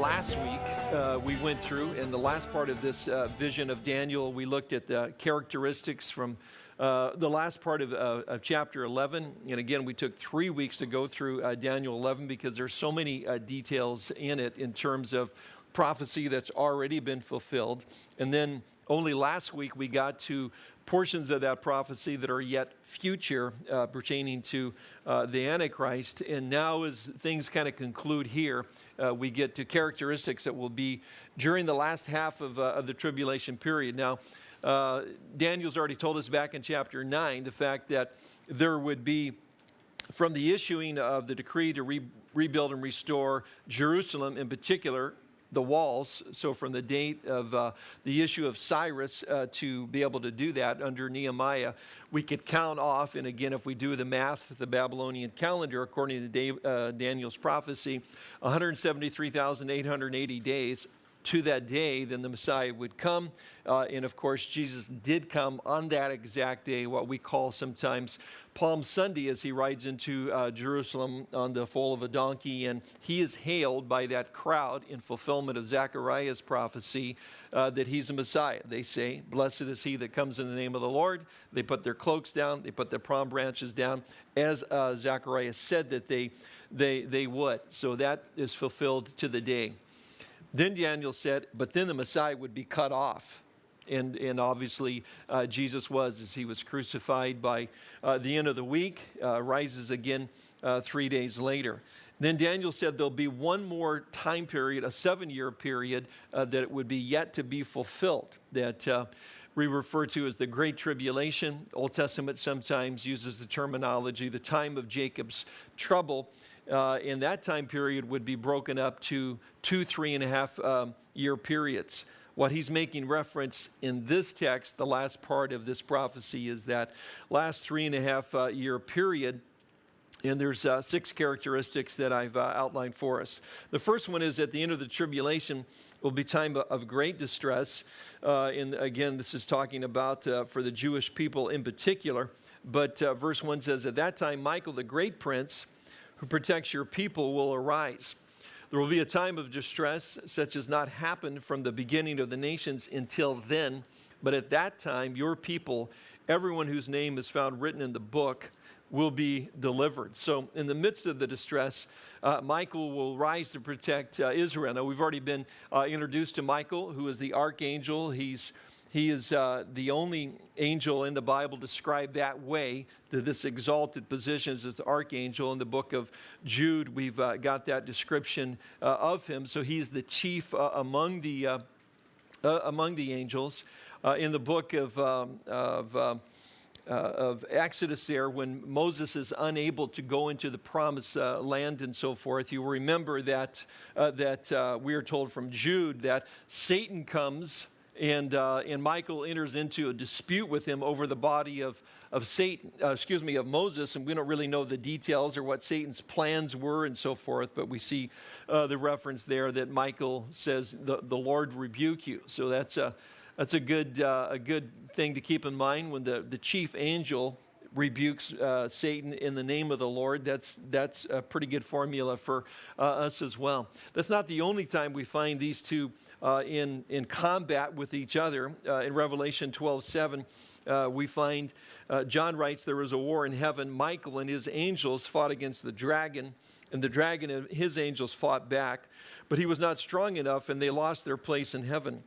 last week uh, we went through, in the last part of this uh, vision of Daniel, we looked at the characteristics from uh, the last part of, uh, of, chapter 11. And again, we took three weeks to go through uh, Daniel 11 because there's so many uh, details in it in terms of prophecy that's already been fulfilled. And then only last week we got to portions of that prophecy that are yet future uh, pertaining to uh, the Antichrist. And now, as things kind of conclude here, uh, we get to characteristics that will be during the last half of, uh, of the tribulation period. Now, uh, Daniel's already told us back in chapter 9 the fact that there would be, from the issuing of the decree to re rebuild and restore Jerusalem in particular, the walls. So from the date of uh, the issue of Cyrus uh, to be able to do that under Nehemiah, we could count off, and again, if we do the math, the Babylonian calendar, according to Dave, uh, Daniel's prophecy, 173,880 days to that day, then the Messiah would come. Uh, and of course, Jesus did come on that exact day, what we call sometimes Palm Sunday, as he rides into uh, Jerusalem on the foal of a donkey. And he is hailed by that crowd in fulfillment of Zechariah's prophecy uh, that he's a Messiah. They say, Blessed is he that comes in the name of the Lord. They put their cloaks down, they put their palm branches down, as uh, Zechariah said that they, they, they would. So that is fulfilled to the day. Then Daniel said, but then the Messiah would be cut off. And, and obviously, uh, Jesus was as he was crucified by uh, the end of the week, uh, rises again uh, three days later. Then Daniel said there'll be one more time period, a seven year period, uh, that it would be yet to be fulfilled, that we refer to as the Great Tribulation. Old Testament sometimes uses the terminology, the time of Jacob's trouble uh, in that time period would be broken up to two, three and a half um, year periods. What he's making reference in this text, the last part of this prophecy, is that last three and a half uh, year period. And there's uh, six characteristics that I've uh, outlined for us. The first one is at the end of the tribulation will be time of great distress. Uh, and again, this is talking about uh, for the Jewish people in particular. But uh, verse 1 says, At that time, Michael, the great prince, who protects your people will arise. There will be a time of distress such as not happened from the beginning of the nations until then. But at that time, your people, everyone whose name is found written in the book, will be delivered. So, in the midst of the distress, uh, Michael will rise to protect uh, Israel. Now, we've already been uh, introduced to Michael, who is the archangel. He's he is uh, the only angel in the Bible described that way to this exalted position as this archangel. In the book of Jude, we've uh, got that description uh, of him. So he's the chief uh, among, the, uh, uh, among the angels. in the book of, um, of, um, of Exodus, there, when Moses is unable to go into the promised land and so forth, you remember that, that we are told from Jude that Satan comes and, uh, and Michael enters into a dispute with him over the body of, of Satan, uh, excuse me, of Moses, and we don't really know the details or what Satan's plans were and so forth, but we see uh, the reference there that Michael says, the, the Lord rebuke you. So that's a, that's a good, uh, a good thing to keep in mind when the, the chief angel rebukes uh, Satan in the name of the Lord. That's, that's a pretty good formula for uh, us as well. That's not the only time we find these two uh, in, in combat with each other. Uh, in Revelation 12 7, uh, we find uh, John writes, There was a war in heaven. Michael and his angels fought against the dragon, and the dragon and his angels fought back. But he was not strong enough, and they lost their place in heaven.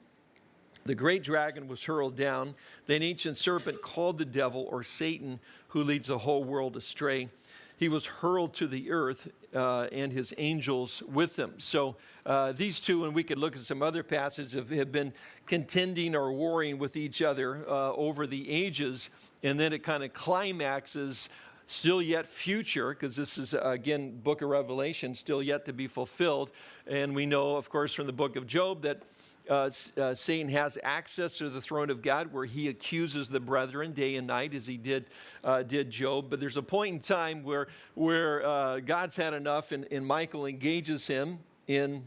The great dragon was hurled down. then ancient serpent called the devil or Satan, who leads the whole world astray. He was hurled to the earth uh, and his angels with him. So uh, these two, and we could look at some other passages, have, have been contending or warring with each other uh, over the ages. And then it kind of climaxes still yet future, because this is, again, book of Revelation, still yet to be fulfilled. And we know, of course, from the book of Job that uh, uh, Satan has access to the throne of God where he accuses the brethren day and night as he did, uh, did Job. But there's a point in time where, where uh, God's had enough and, and Michael engages him in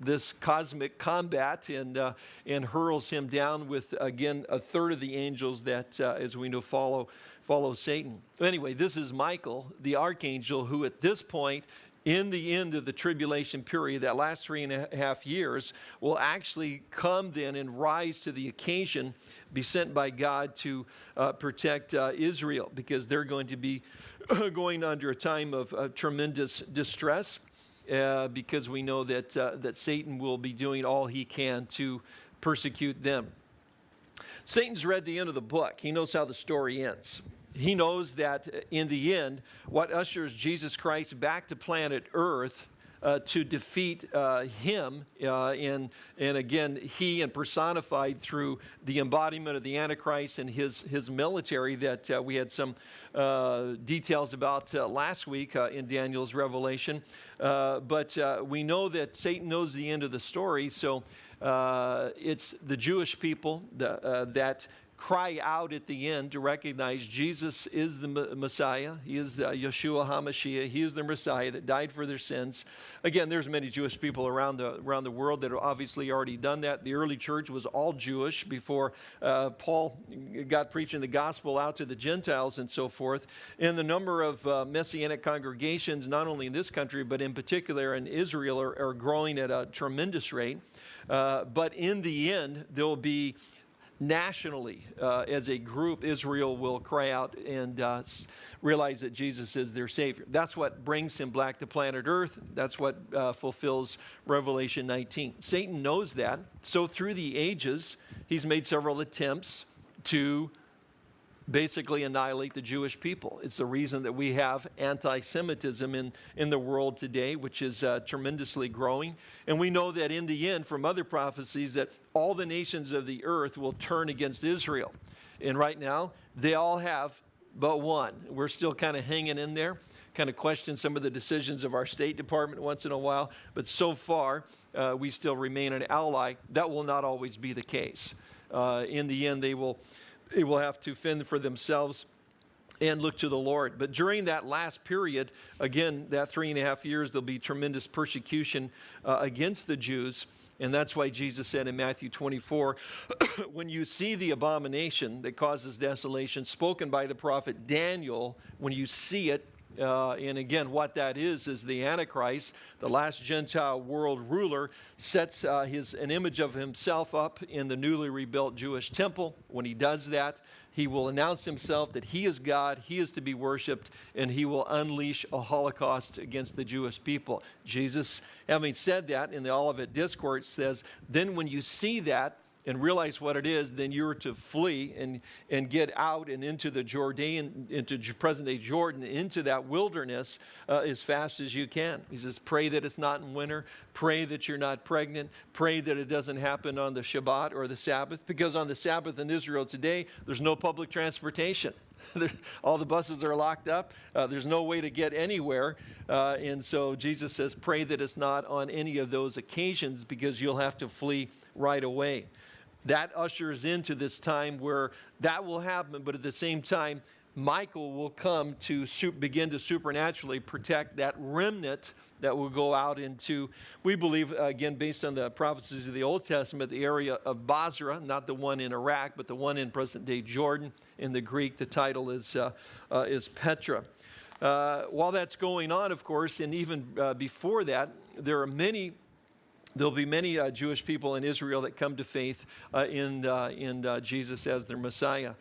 this cosmic combat and, uh, and hurls him down with, again, a third of the angels that, uh, as we know, follow, follow Satan. Anyway, this is Michael, the archangel, who at this point in the end of the tribulation period, that last three and a half years, will actually come then and rise to the occasion, be sent by God to uh, protect uh, Israel because they're going to be going under a time of uh, tremendous distress. Uh, because we know that, uh, that Satan will be doing all he can to persecute them. Satan's read the end of the book. He knows how the story ends he knows that in the end, what ushers Jesus Christ back to planet Earth uh, to defeat uh, him, uh, and, and again, he and personified through the embodiment of the Antichrist and his, his military that uh, we had some uh, details about uh, last week in Daniel's revelation. but we know that Satan knows the end of the story, so it's the Jewish people the, that cry out at the end to recognize Jesus is the Messiah. He is Yeshua HaMashiach. He is the Messiah that died for their sins. Again, there's many Jewish people around the, around the world that have obviously already done that. The early church was all Jewish before uh, Paul got preaching the gospel out to the Gentiles and so forth. And the number of uh, Messianic congregations, not only in this country, but in particular in Israel, are, are growing at a tremendous rate. Uh, but in the end, there'll be nationally, uh, as a group, Israel will cry out and uh, realize that Jesus is their Savior. That's what brings him back to planet Earth. That's what uh, fulfills Revelation 19. Satan knows that. So through the ages, he's made several attempts to basically annihilate the Jewish people. It's the reason that we have anti-Semitism in, in the world today, which is uh, tremendously growing. And we know that in the end, from other prophecies, that all the nations of the earth will turn against Israel. And right now, they all have but one. We're still kind of hanging in there, kind of question some of the decisions of our State Department once in a while. But so far, uh, we still remain an ally. That will not always be the case. Uh, in the end, they will they will have to fend for themselves and look to the Lord. But during that last period, again, that three and a half years, there'll be tremendous persecution uh, against the Jews. And that's why Jesus said in Matthew 24, when you see the abomination that causes desolation spoken by the prophet Daniel, when you see it, uh, and again, what that is, is the Antichrist, the last Gentile world ruler, sets uh, his, an image of himself up in the newly rebuilt Jewish temple. When he does that, he will announce himself that he is God, he is to be worshiped, and he will unleash a holocaust against the Jewish people. Jesus, having said that in the Olivet Discourse, says, Then when you see that, and realize what it is, then you're to flee and, and get out and into the Jordan, into present day Jordan, into that wilderness uh, as fast as you can. He says, pray that it's not in winter. Pray that you're not pregnant. Pray that it doesn't happen on the Shabbat or the Sabbath, because on the Sabbath in Israel today, there's no public transportation. all the buses are locked up. Uh, there's no way to get anywhere. Uh, and so Jesus says, pray that it's not on any of those occasions because you'll have to flee right away that ushers into this time where that will happen, but at the same time, Michael will come to begin to supernaturally protect that remnant that will go out into, we believe, again, based on the prophecies of the Old Testament, the area of Basra, not the one in Iraq, but the one in present day Jordan. In the Greek, the title is, uh, uh, is Petra. Uh, while that's going on, of course, and even uh, before that, there are many There'll be many uh, Jewish people in Israel that come to faith uh, in, uh, in uh, Jesus as their Messiah.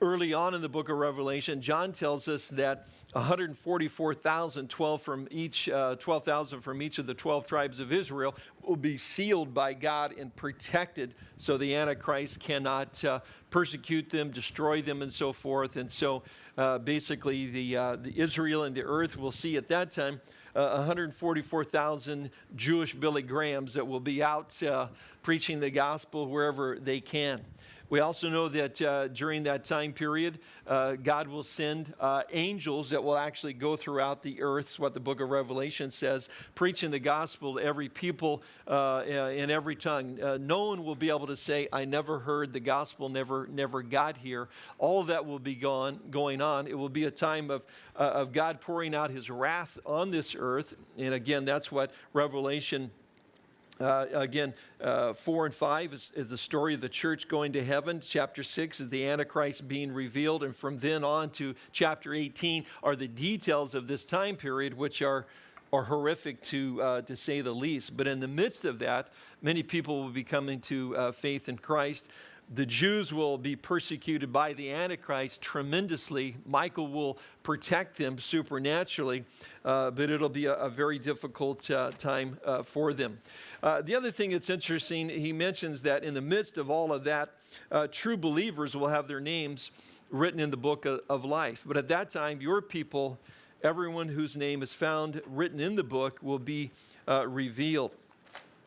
Early on in the book of Revelation, John tells us that 144,000, 12 from each, uh, 12,000 from each of the 12 tribes of Israel will be sealed by God and protected so the Antichrist cannot uh, persecute them, destroy them, and so forth. And so basically the, the Israel and the earth will see at that time uh, 144,000 Jewish Billy Grahams that will be out uh, preaching the gospel wherever they can. We also know that uh, during that time period, uh, God will send uh, angels that will actually go throughout the earth, what the book of Revelation says, preaching the gospel to every people uh, in every tongue. Uh, no one will be able to say, I never heard the gospel, never, never got here. All of that will be gone, going on. It will be a time of, uh, of God pouring out his wrath on this earth. And again, that's what Revelation uh, again, uh, 4 and 5 is, is, the story of the church going to heaven. Chapter 6 is the Antichrist being revealed. And from then on to chapter 18 are the details of this time period, which are, are horrific to, uh, to say the least. But in the midst of that, many people will be coming to uh, faith in Christ. The Jews will be persecuted by the Antichrist tremendously. Michael will protect them supernaturally, uh, but it'll be a, a very difficult uh, time uh, for them. Uh, the other thing that's interesting, he mentions that in the midst of all of that, uh, true believers will have their names written in the book of, of life. But at that time, your people, everyone whose name is found written in the book, will be uh, revealed.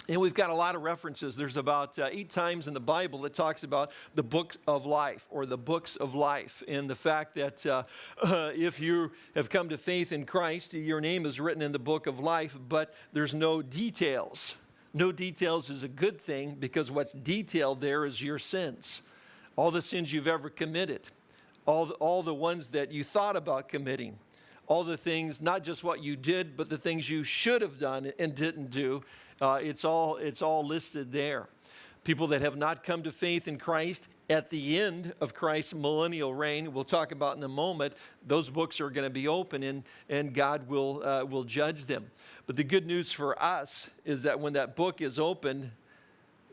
And we've got a lot of references. There's about uh, eight times in the Bible that talks about the book of life or the books of life, and the fact that uh, uh, if you have come to faith in Christ, your name is written in the book of life, but there's no details. No details is a good thing because what's detailed there is your sins, all the sins you've ever committed, all the, all the ones that you thought about committing, all the things, not just what you did, but the things you should have done and didn't do uh, it's, all, it's all listed there. People that have not come to faith in Christ at the end of Christ's millennial reign, we'll talk about in a moment, those books are going to be open and, and God will, uh, will judge them. But the good news for us is that when that book is opened,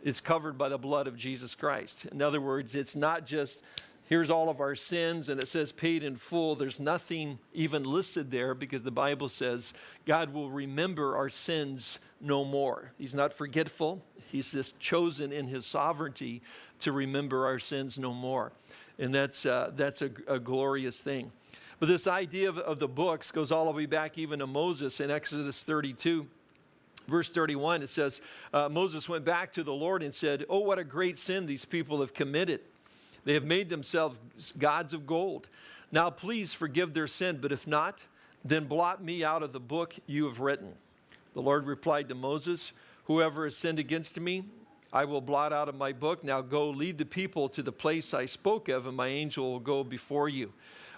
it's covered by the blood of Jesus Christ. In other words, it's not just here's all of our sins and it says paid in full. There's nothing even listed there because the Bible says God will remember our sins no more. He's not forgetful. He's just chosen in his sovereignty to remember our sins no more. And that's, uh, that's a, a, glorious thing. But this idea of, of the books goes all the way back even to Moses in Exodus 32. Verse 31, it says, uh, Moses went back to the Lord and said, Oh, what a great sin these people have committed. They have made themselves gods of gold. Now please forgive their sin, but if not, then blot me out of the book you have written. The Lord replied to Moses, Whoever has sinned against me, I will blot out of my book. Now go lead the people to the place I spoke of, and my angel will go before you.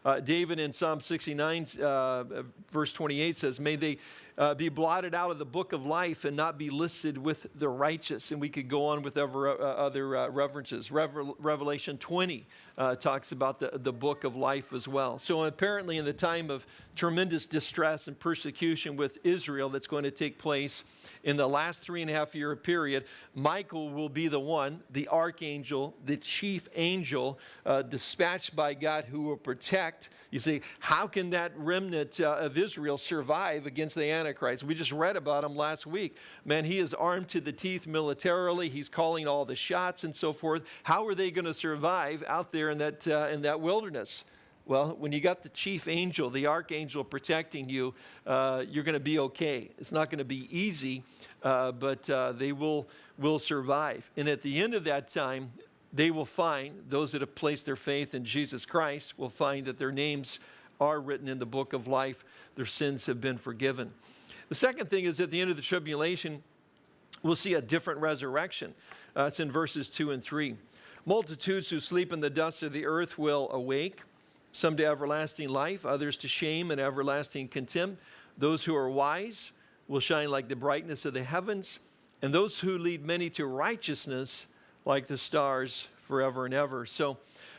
Uh, David in Psalm 69, uh, verse 28 says, May they uh, be blotted out of the book of life and not be listed with the righteous. And we could go on with ever, uh, other uh, references. Revelation 20 uh, talks about the, the book of life as well. So apparently in the time of tremendous distress and persecution with Israel that's going to take place in the last three and a half year period, Michael will be the one, the archangel, the chief angel uh, dispatched by God who will protect. You see, how can that remnant uh, of Israel survive against the Antichrist? We just read about him last week. Man, he is armed to the teeth militarily. He's calling all the shots and so forth. How are they going to survive out there in that, uh, in that wilderness? Well, when you got the chief angel, the archangel protecting you, uh, you're going to be okay. It's not going to be easy, uh, but uh, they will, will survive. And at the end of that time, they will find, those that have placed their faith in Jesus Christ will find that their names are written in the book of life. Their sins have been forgiven. The second thing is at the end of the tribulation, we'll see a different resurrection. Uh, it's in verses 2 and 3. Multitudes who sleep in the dust of the earth will awake some to everlasting life, others to shame and everlasting contempt. Those who are wise will shine like the brightness of the heavens, and those who lead many to righteousness like the stars forever and ever. So,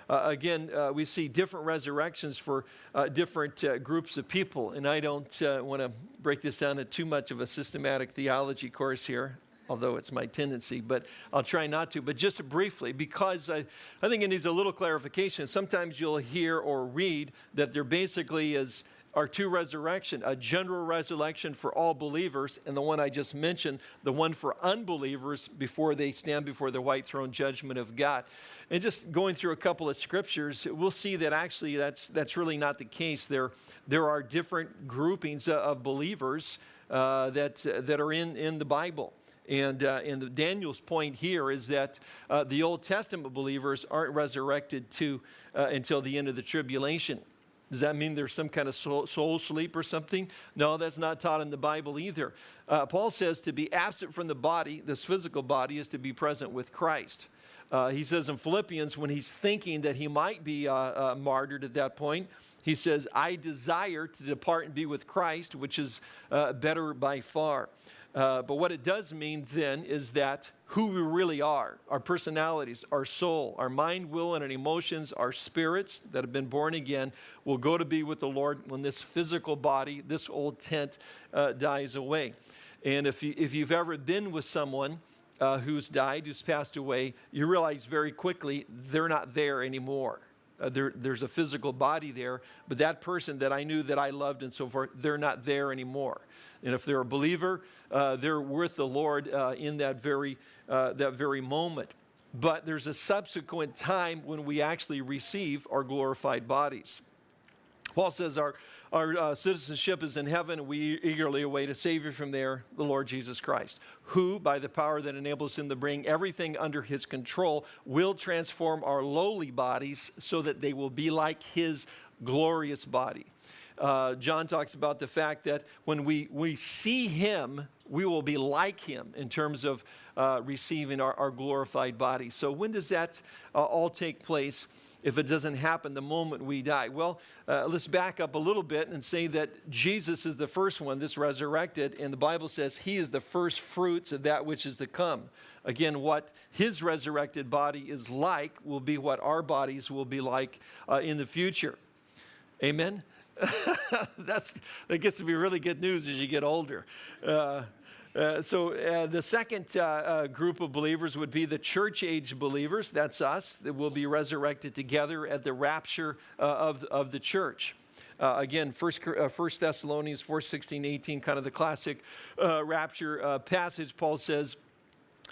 uh, again, uh, we see different resurrections for uh, different uh, groups of people. And I don't uh, want to break this down to too much of a systematic theology course here although it's my tendency, but I'll try not to. But just briefly, because I, I think it needs a little clarification. Sometimes you'll hear or read that there basically is are two resurrection, a general resurrection for all believers, and the one I just mentioned, the one for unbelievers before they stand before the white throne judgment of God. And just going through a couple of scriptures, we'll see that actually that's, that's really not the case. There, there are different groupings of believers uh, that, that are in, in the Bible. And, uh, and Daniel's point here is that uh, the Old Testament believers aren't resurrected to, uh, until the end of the tribulation. Does that mean there's some kind of soul, soul, sleep or something? No, that's not taught in the Bible either. Uh, Paul says to be absent from the body, this physical body, is to be present with Christ. Uh, he says in Philippians, when he's thinking that he might be uh, uh, martyred at that point, he says, I desire to depart and be with Christ, which is uh, better by far. Uh, but what it does mean then is that who we really are, our personalities, our soul, our mind, will, and our emotions, our spirits that have been born again, will go to be with the Lord when this physical body, this old tent, uh, dies away. And if, you, if you've ever been with someone uh, who's died, who's passed away, you realize very quickly they're not there anymore. Uh, there, there's a physical body there, but that person that I knew that I loved and so forth, they're not there anymore. And if they're a believer, uh, they're with the Lord uh, in that very, uh, that very moment. But there's a subsequent time when we actually receive our glorified bodies. Paul says our, our uh, citizenship is in heaven, and we eagerly await a Savior from there, the Lord Jesus Christ, who, by the power that enables him to bring everything under his control, will transform our lowly bodies so that they will be like his glorious body. Uh, John talks about the fact that when we, we see him, we will be like him in terms of uh, receiving our, our glorified body. So, when does that uh, all take place? if it doesn't happen the moment we die? Well, uh, let's back up a little bit and say that Jesus is the first one this resurrected, and the Bible says he is the first fruits of that which is to come. Again, what his resurrected body is like will be what our bodies will be like uh, in the future. Amen? That's, that gets to be really good news as you get older. Uh, uh, so uh, the second uh, uh, group of believers would be the church age believers. That's us that will be resurrected together at the rapture uh, of, of the church. again, First, First Thessalonians 4, 16, 18, kind of the classic rapture passage. Paul says,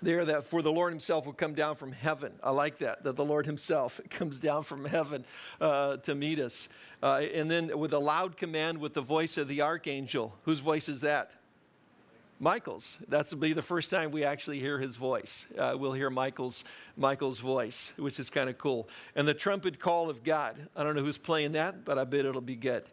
there that for the Lord himself will come down from heaven. I like that, that the Lord himself comes down from heaven uh, to meet us. Uh, and then with a loud command with the voice of the archangel. Whose voice is that? Michael's. That's will be the first time we actually hear his voice. Uh, we'll hear Michael's, Michael's voice, which is kind of cool. And the trumpet call of God. I don't know who's playing that, but I bet it'll be good.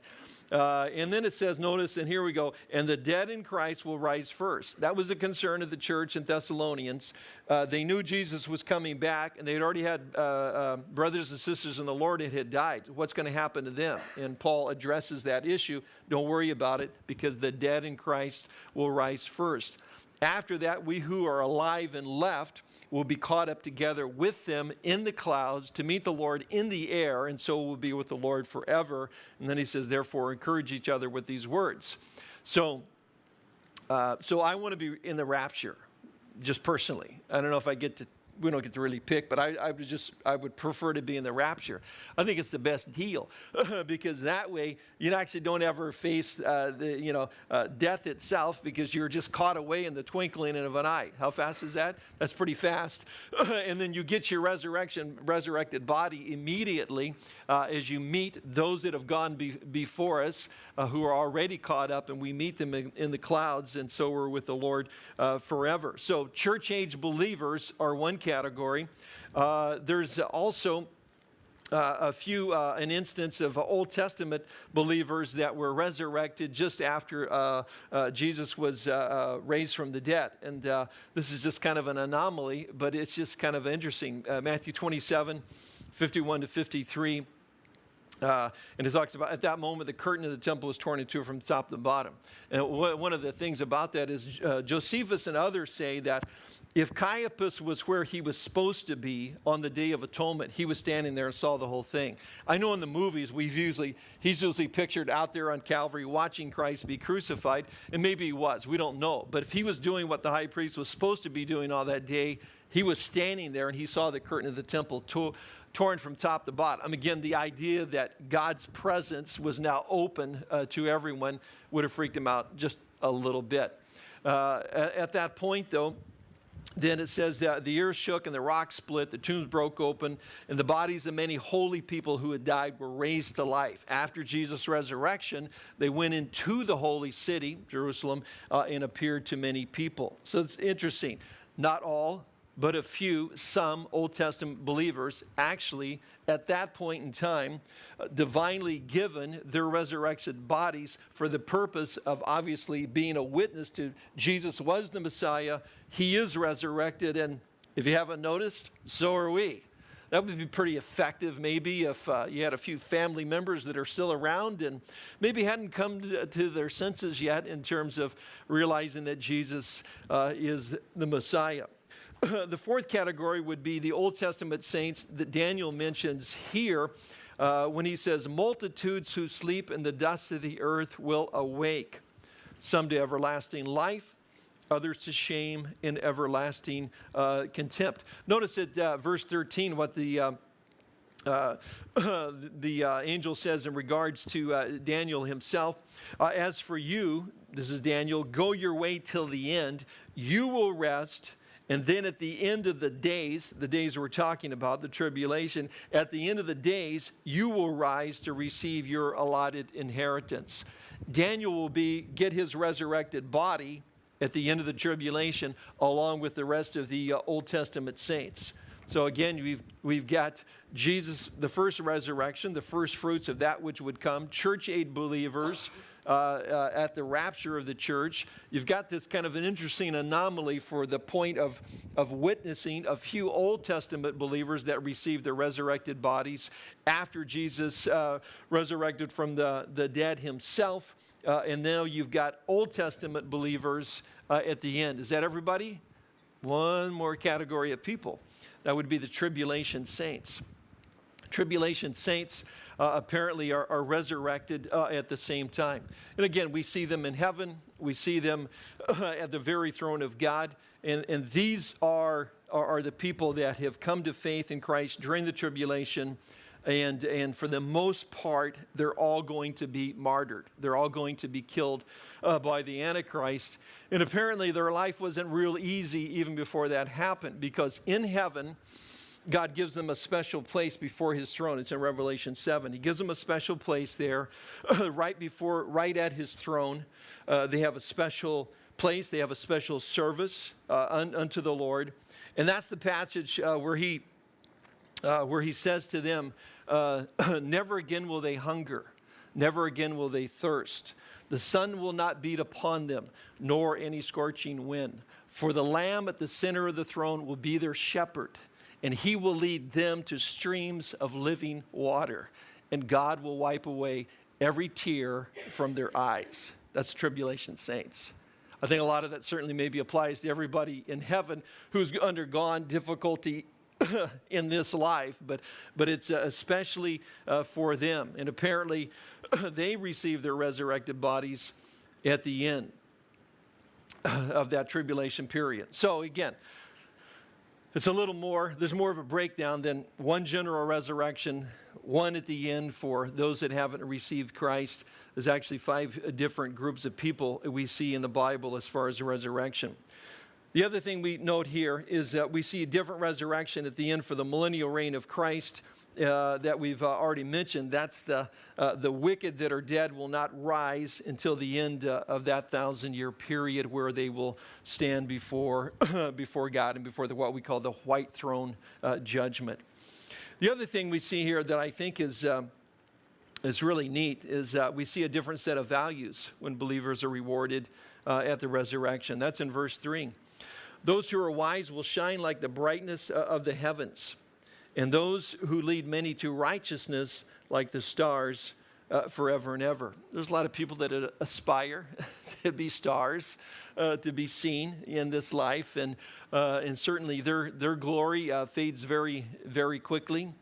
Uh, and then it says, notice, and here we go, and the dead in Christ will rise first. That was a concern of the church in Thessalonians. Uh, they knew Jesus was coming back, and they had already had uh, uh brothers and sisters in the Lord that had died. What's going to happen to them? And Paul addresses that issue. Don't worry about it, because the dead in Christ will rise first. After that, we who are alive and left will be caught up together with them in the clouds to meet the Lord in the air, and so will be with the Lord forever. And then he says, therefore, encourage each other with these words. So, uh, so I want to be in the rapture, just personally. I don't know if I get to we don't get to really pick, but I, I, would just I would prefer to be in the rapture. I think it's the best deal because that way you actually don't ever face uh, the you know uh, death itself because you're just caught away in the twinkling of an eye. How fast is that? That's pretty fast. and then you get your resurrection resurrected body immediately uh, as you meet those that have gone be before us uh, who are already caught up, and we meet them in, in the clouds, and so we're with the Lord uh, forever. So church age believers are one category. Uh, there's also uh, a few, uh, an instance of Old Testament believers that were resurrected just after uh, uh Jesus was uh, uh, raised from the dead. And this is just kind of an anomaly, but it's just kind of interesting. Matthew 27, 51 to 53. Uh, and it talks about at that moment the curtain of the temple was torn in two from top to bottom. And one of the things about that is uh, Josephus and others say that if Caiaphas was where he was supposed to be on the Day of Atonement, he was standing there and saw the whole thing. I know in the movies we've usually he's usually pictured out there on Calvary watching Christ be crucified, and maybe he was. We don't know. But if he was doing what the high priest was supposed to be doing all that day, he was standing there and he saw the curtain of the temple torn from top to bottom. Again, the idea that God's presence was now open uh, to everyone would have freaked him out just a little bit. Uh, at, at, that point, though, then it says that the earth shook and the rocks split, the tombs broke open, and the bodies of many holy people who had died were raised to life. After Jesus' resurrection, they went into the holy city, Jerusalem, uh, and appeared to many people. So it's interesting. Not all, but a few, some Old Testament believers actually at that point in time uh, divinely given their resurrected bodies for the purpose of obviously being a witness to Jesus was the Messiah, he is resurrected, and if you haven't noticed, so are we. that would be pretty effective, maybe, if uh, you had a few family members that are still around and maybe hadn't come to, to their senses yet in terms of realizing that Jesus uh, is the Messiah. the fourth category would be the Old Testament saints that Daniel mentions here uh, when he says, Multitudes who sleep in the dust of the earth will awake, some to everlasting life others to shame and everlasting uh, contempt. Notice at uh, verse 13 what the uh, uh, the uh, angel says in regards to uh, Daniel himself, uh, As for you, this is Daniel, go your way till the end, you will rest. And then at the end of the days, the days we're talking about, the tribulation, at the end of the days, you will rise to receive your allotted inheritance. Daniel will be, get his resurrected body at the end of the tribulation, along with the rest of the uh, Old Testament saints. So again, we've, we've got Jesus, the first resurrection, the first fruits of that which would come, church age believers uh, uh, at the rapture of the church. You've got this kind of an interesting anomaly for the point of, of witnessing a few Old Testament believers that received their resurrected bodies after Jesus uh, resurrected from the, the dead himself. Uh, and now you've got Old Testament believers uh, at the end. Is that everybody? One more category of people. That would be the tribulation saints. Tribulation saints uh, apparently are, are resurrected uh, at the same time. And again, we see them in heaven, we see them uh, at the very throne of God, and, and these are, are, are the people that have come to faith in Christ during the tribulation and, and for the most part, they're all going to be martyred. They're all going to be killed uh, by the Antichrist. And apparently, their life wasn't real easy even before that happened because in heaven, God gives them a special place before his throne. It's in Revelation 7. He gives them a special place there, right before, right at his throne. Uh, they have a special place, they have a special service uh, un, unto the Lord. And that's the passage uh, where he uh, where he says to them, uh, Never again will they hunger, never again will they thirst. The sun will not beat upon them, nor any scorching wind. For the Lamb at the center of the throne will be their shepherd, and he will lead them to streams of living water, and God will wipe away every tear from their eyes. That's tribulation saints. I think a lot of that certainly maybe applies to everybody in heaven who's undergone difficulty in this life, but, but it's uh, especially uh, for them. And apparently, they receive their resurrected bodies at the end of that tribulation period. So, again, it's a little more, there's more of a breakdown than one general resurrection, one at the end for those that haven't received Christ. There's actually five different groups of people we see in the Bible as far as the resurrection. The other thing we note here is that we see a different resurrection at the end for the millennial reign of Christ uh, that we've uh, already mentioned. That's the, uh, the wicked that are dead will not rise until the end uh, of that thousand year period where they will stand before, before God and before the, what we call the white throne uh, judgment. The other thing we see here that I think is, is really neat is we see a different set of values when believers are rewarded at the resurrection. That's in verse 3. Those who are wise will shine like the brightness of the heavens, and those who lead many to righteousness like the stars uh, forever and ever. There's a lot of people that aspire to be stars, uh, to be seen in this life, and, uh, and certainly their, their glory uh, fades very, very quickly.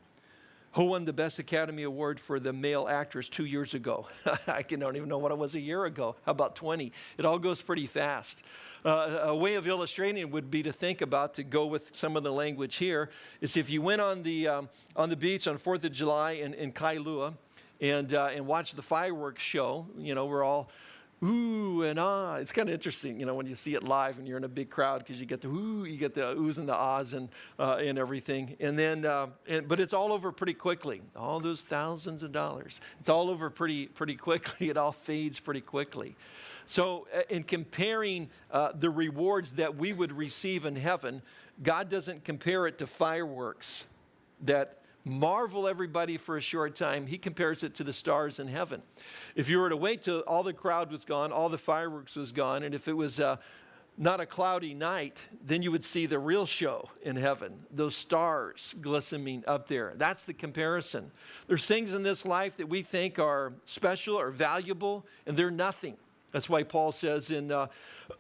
Who won the Best Academy Award for the male actress two years ago? I don't even know what it was a year ago. How about 20? It all goes pretty fast. Uh, a way of illustrating would be to think about, to go with some of the language here, is if you went on the, um, on the beach on 4th of July in, in Kailua and, uh, and watched the fireworks show, you know, we're all ooh and ah. It's kind of interesting, you know, when you see it live and you're in a big crowd because you get the ooh, you get the oohs and the ahs and, uh, and everything. And then, uh, and, but it's all over pretty quickly. All those thousands of dollars. It's all over pretty, pretty quickly. It all fades pretty quickly. So, uh, in comparing uh, the rewards that we would receive in heaven, God doesn't compare it to fireworks that marvel everybody for a short time. He compares it to the stars in heaven. If you were to wait till all the crowd was gone, all the fireworks was gone, and if it was uh, not a cloudy night, then you would see the real show in heaven, those stars glistening up there. That's the comparison. There's things in this life that we think are special or valuable, and they're nothing. That's why Paul says in, uh,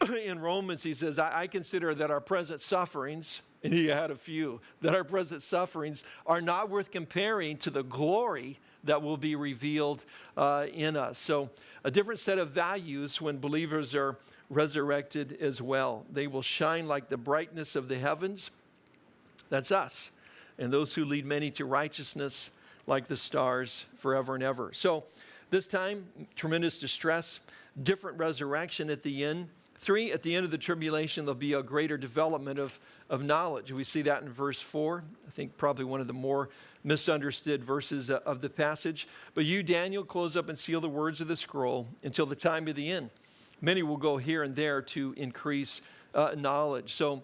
in Romans, he says, I, I consider that our present sufferings, and he had a few, that our present sufferings are not worth comparing to the glory that will be revealed uh, in us. So, a different set of values when believers are resurrected as well. They will shine like the brightness of the heavens. That's us. And those who lead many to righteousness like the stars forever and ever. So, this time, tremendous distress, different resurrection at the end. Three, at the end of the tribulation, there'll be a greater development of, of knowledge. We see that in verse 4. I think probably one of the more misunderstood verses uh, of the passage. But you, Daniel, close up and seal the words of the scroll until the time of the end. Many will go here and there to increase uh, knowledge. So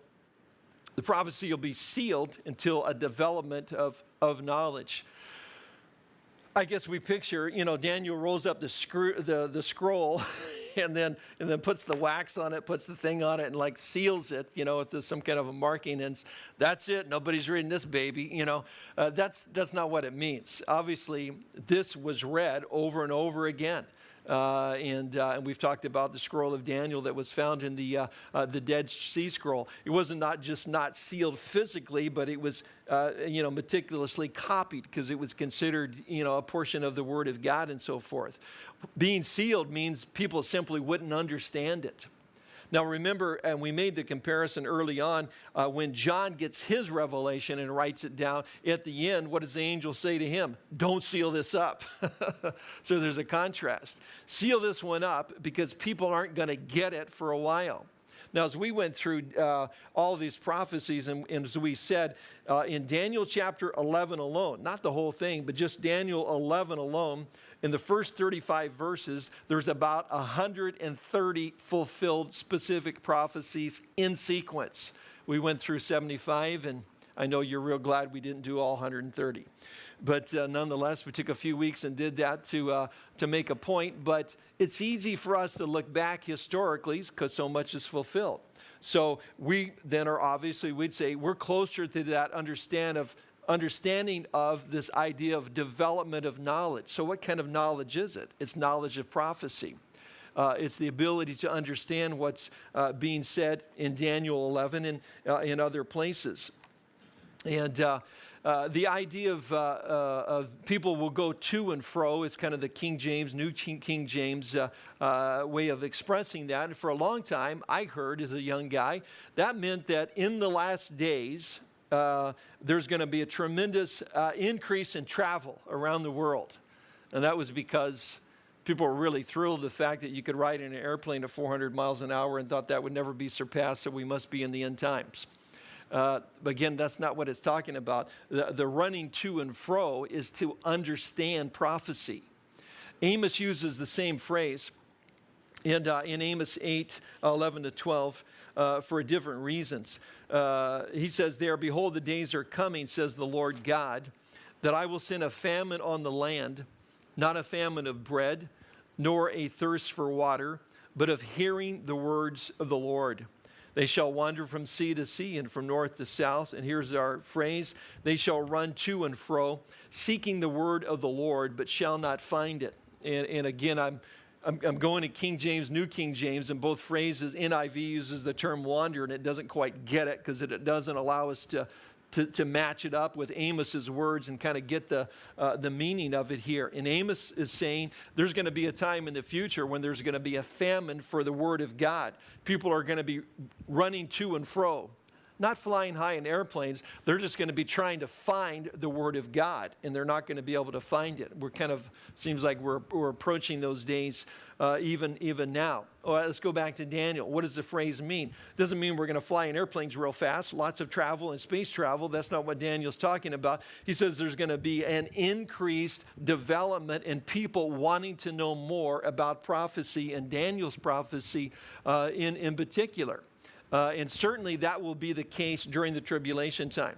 the prophecy will be sealed until a development of, of knowledge. I guess we picture, you know, Daniel rolls up the, screw, the, the scroll and then, and then puts the wax on it, puts the thing on it, and like seals it, you know, with some kind of a marking. And that's it. Nobody's reading this baby, you know. Uh, that's, that's not what it means. Obviously, this was read over and over again. Uh, and, uh, and we've talked about the scroll of Daniel that was found in the, uh, uh the Dead Sea Scroll. It wasn't not just not sealed physically, but it was uh, you know, meticulously copied because it was considered you know, a portion of the Word of God and so forth. Being sealed means people simply wouldn't understand it. Now, remember, and we made the comparison early on uh, when John gets his revelation and writes it down at the end, what does the angel say to him? Don't seal this up. so there's a contrast. Seal this one up because people aren't going to get it for a while. Now, as we went through uh, all these prophecies, and, and, as we said, uh, in Daniel chapter 11 alone, not the whole thing, but just Daniel 11 alone, in the first 35 verses, there's about 130 fulfilled specific prophecies in sequence. We went through 75, and I know you're real glad we didn't do all 130. But uh, nonetheless, we took a few weeks and did that to, uh, to make a point. But it's easy for us to look back historically because so much is fulfilled. So we then are obviously, we'd say, we're closer to that understand of, understanding of this idea of development of knowledge. So, what kind of knowledge is it? It's knowledge of prophecy. Uh, it's the ability to understand what's uh, being said in Daniel 11 and uh, in other places. And uh, the idea of, uh, uh, of, people will go to and fro is kind of the King James, New King James uh, uh, way of expressing that. And for a long time, I heard as a young guy, that meant that in the last days, there's going to be a tremendous increase in travel around the world. And that was because people were really thrilled the fact that you could ride in an airplane at 400 miles an hour and thought that would never be surpassed, so we must be in the end times. Uh, again, that's not what it's talking about. The, the running to and fro is to understand prophecy. Amos uses the same phrase in, uh, in Amos 8 11 to 12 uh, for different reasons. Uh, he says there, Behold, the days are coming, says the Lord God, that I will send a famine on the land, not a famine of bread, nor a thirst for water, but of hearing the words of the Lord. They shall wander from sea to sea and from north to south. And here's our phrase they shall run to and fro, seeking the word of the Lord, but shall not find it. And, and again, I'm, I'm, going to King James, New King James, and both phrases, NIV uses the term wander, and it doesn't quite get it because it doesn't allow us to to, to match it up with Amos's words and kind of get the, uh, the meaning of it here. And Amos is saying there's going to be a time in the future when there's going to be a famine for the word of God. People are going to be running to and fro not flying high in airplanes. They're just going to be trying to find the Word of God, and they're not going to be able to find it. We're kind of, seems like we're, we're approaching those days uh, even, even now. Oh, let's go back to Daniel. What does the phrase mean? Doesn't mean we're going to fly in airplanes real fast, lots of travel and space travel. That's not what Daniel's talking about. He says there's going to be an increased development in people wanting to know more about prophecy and Daniel's prophecy uh, in, in particular. Uh, and certainly that will be the case during the tribulation time.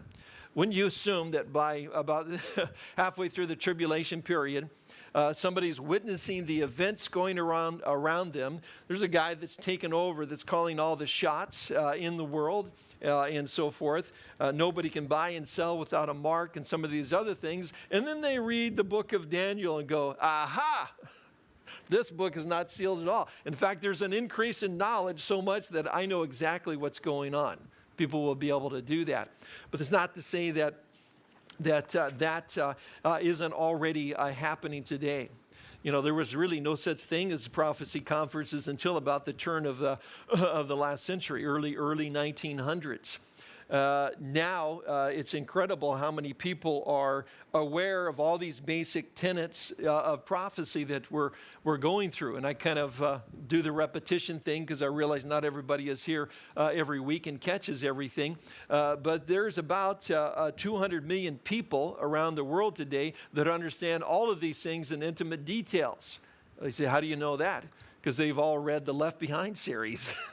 Wouldn't you assume that by about halfway through the tribulation period, Uh, somebody's witnessing the events going around around them. There's a guy that's taken over that's calling all the shots uh, in the world. Uh, and so forth. Uh, nobody can buy and sell without a mark and some of these other things. And then they read the book of Daniel and go, aha, this book is not sealed at all. In fact, there's an increase in knowledge so much that I know exactly what's going on. People will be able to do that. But it's not to say that that uh, that uh, uh, not already uh, happening today. You know, there was really no such thing as prophecy conferences until about the turn of the, of the last century, early, early 1900s. Uh, now uh, it's incredible how many people are aware of all these basic tenets uh, of prophecy that we're, we're going through. And I kind of uh, do the repetition thing because I realize not everybody is here uh, every week and catches everything. Uh, but there's about 200 million people around the world today that understand all of these things in intimate details. They say, How do you know that? Because they've all read the Left Behind series.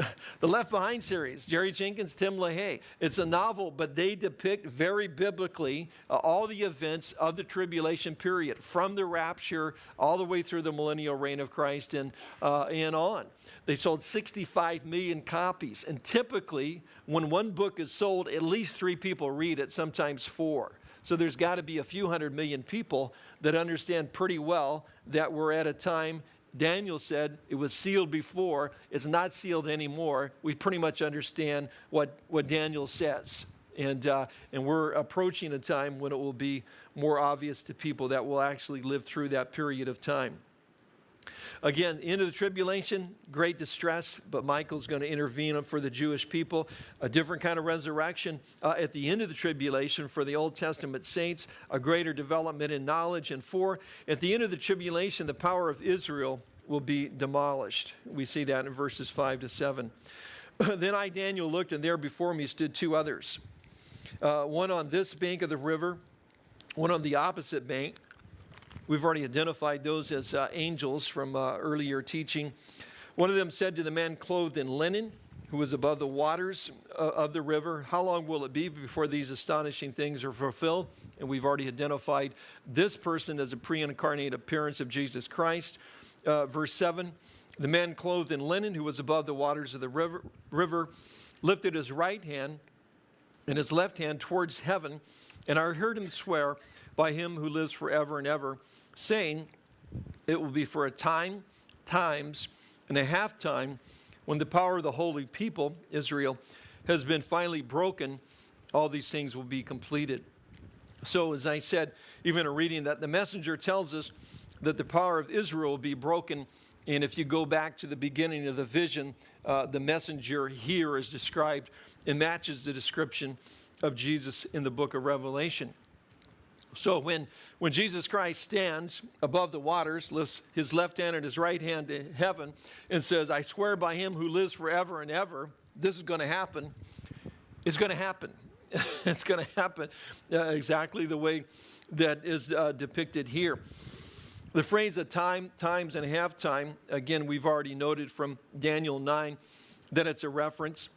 the Left Behind series, Jerry Jenkins, Tim LaHaye. It's a novel, but they depict very biblically uh, all the events of the tribulation period, from the rapture all the way through the millennial reign of Christ and, uh, and on. They sold 65 million copies, and typically, when one book is sold, at least three people read it, sometimes four. So there's got to be a few hundred million people that understand pretty well that we're at a time Daniel said it was sealed before, it's not sealed anymore. We pretty much understand what, what Daniel says. And, uh, and we're approaching a time when it will be more obvious to people that will actually live through that period of time. Again, end of the tribulation, great distress, but Michael's going to intervene for the Jewish people. A different kind of resurrection uh, at the end of the tribulation for the Old Testament saints, a greater development in knowledge. And four, at the end of the tribulation, the power of Israel will be demolished. We see that in verses 5 to 7. then I, Daniel, looked, and there before me stood two others, uh, one on this bank of the river, one on the opposite bank. We've already identified those as uh, angels from uh, earlier teaching. One of them said to the man clothed in linen, who was above the waters uh, of the river, How long will it be before these astonishing things are fulfilled? And we've already identified this person as a pre incarnate appearance of Jesus Christ. Uh, verse 7 The man clothed in linen, who was above the waters of the river, river lifted his right hand and his left hand towards heaven, and I heard him swear, by him who lives forever and ever, saying, It will be for a time, times, and a half time when the power of the holy people, Israel, has been finally broken, all these things will be completed. So, as I said, even in reading that, the messenger tells us that the power of Israel will be broken. And if you go back to the beginning of the vision, uh, the messenger here is described, and matches the description of Jesus in the book of Revelation. So when, when Jesus Christ stands above the waters, lifts his left hand and his right hand to heaven, and says, I swear by him who lives forever and ever, this is going to happen, it's going to happen. it's going to happen uh, exactly the way that is uh, depicted here. The phrase a time, times, and a half time, again, we've already noted from Daniel 9 that it's a reference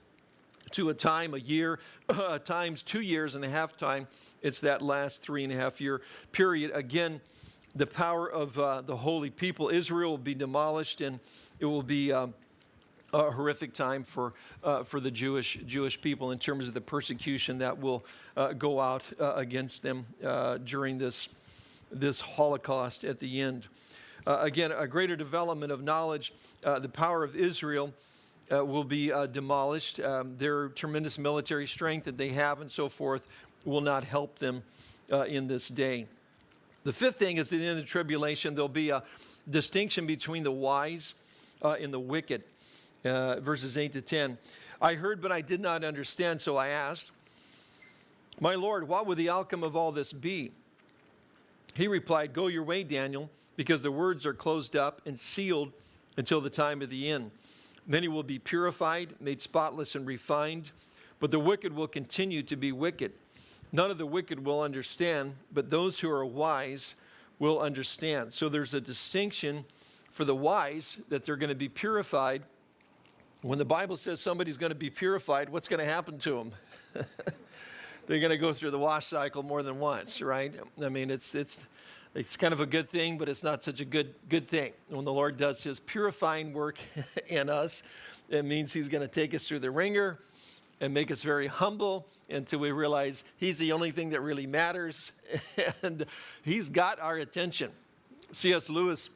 to a time, a year, uh, times two years and a half time. It's that last three and a half year period. Again, the power of uh, the holy people, Israel, will be demolished and it will be um, a horrific time for, uh, for the Jewish, Jewish people in terms of the persecution that will uh, go out uh, against them uh, during this, this Holocaust at the end. again, a greater development of knowledge, the power of Israel uh, will be uh, demolished. Um, their tremendous military strength that they have and so forth will not help them uh, in this day. The fifth thing is that in the tribulation, there'll be a distinction between the wise uh, and the wicked. Uh, verses 8 to 10. I heard, but I did not understand, so I asked, My Lord, what would the outcome of all this be? He replied, Go your way, Daniel, because the words are closed up and sealed until the time of the end. Many will be purified, made spotless, and refined, but the wicked will continue to be wicked. None of the wicked will understand, but those who are wise will understand. So there's a distinction for the wise that they're going to be purified. When the Bible says somebody's going to be purified, what's going to happen to them? they're going to go through the wash cycle more than once, right? I mean, it's, it's, it's kind of a good thing, but it's not such a good, good thing. When the Lord does his purifying work in us, it means he's going to take us through the wringer and make us very humble until we realize he's the only thing that really matters and he's got our attention. C.S. Lewis,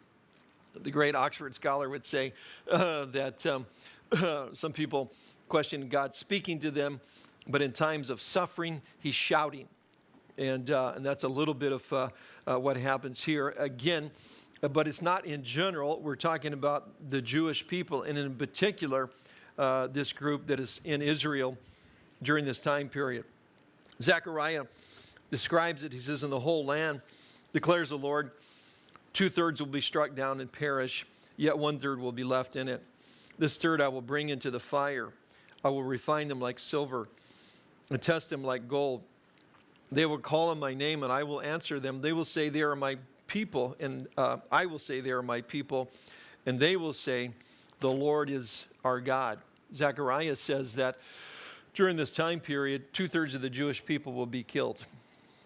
the great Oxford scholar, would say uh, that um, some people question God speaking to them, but in times of suffering, he's shouting. And, uh, and that's a little bit of uh, uh what happens here. Again, but it's not in general. We're talking about the Jewish people, and in particular, uh, this group that is in Israel during this time period. Zechariah describes it. He says, In the whole land, declares the Lord, two thirds will be struck down and perish, yet one third will be left in it. This third I will bring into the fire. I will refine them like silver and test them like gold. They will call on my name and I will answer them. They will say, They are my people, and uh, I will say, They are my people. And they will say, The Lord is our God. Zechariah says that during this time period, two thirds of the Jewish people will be killed.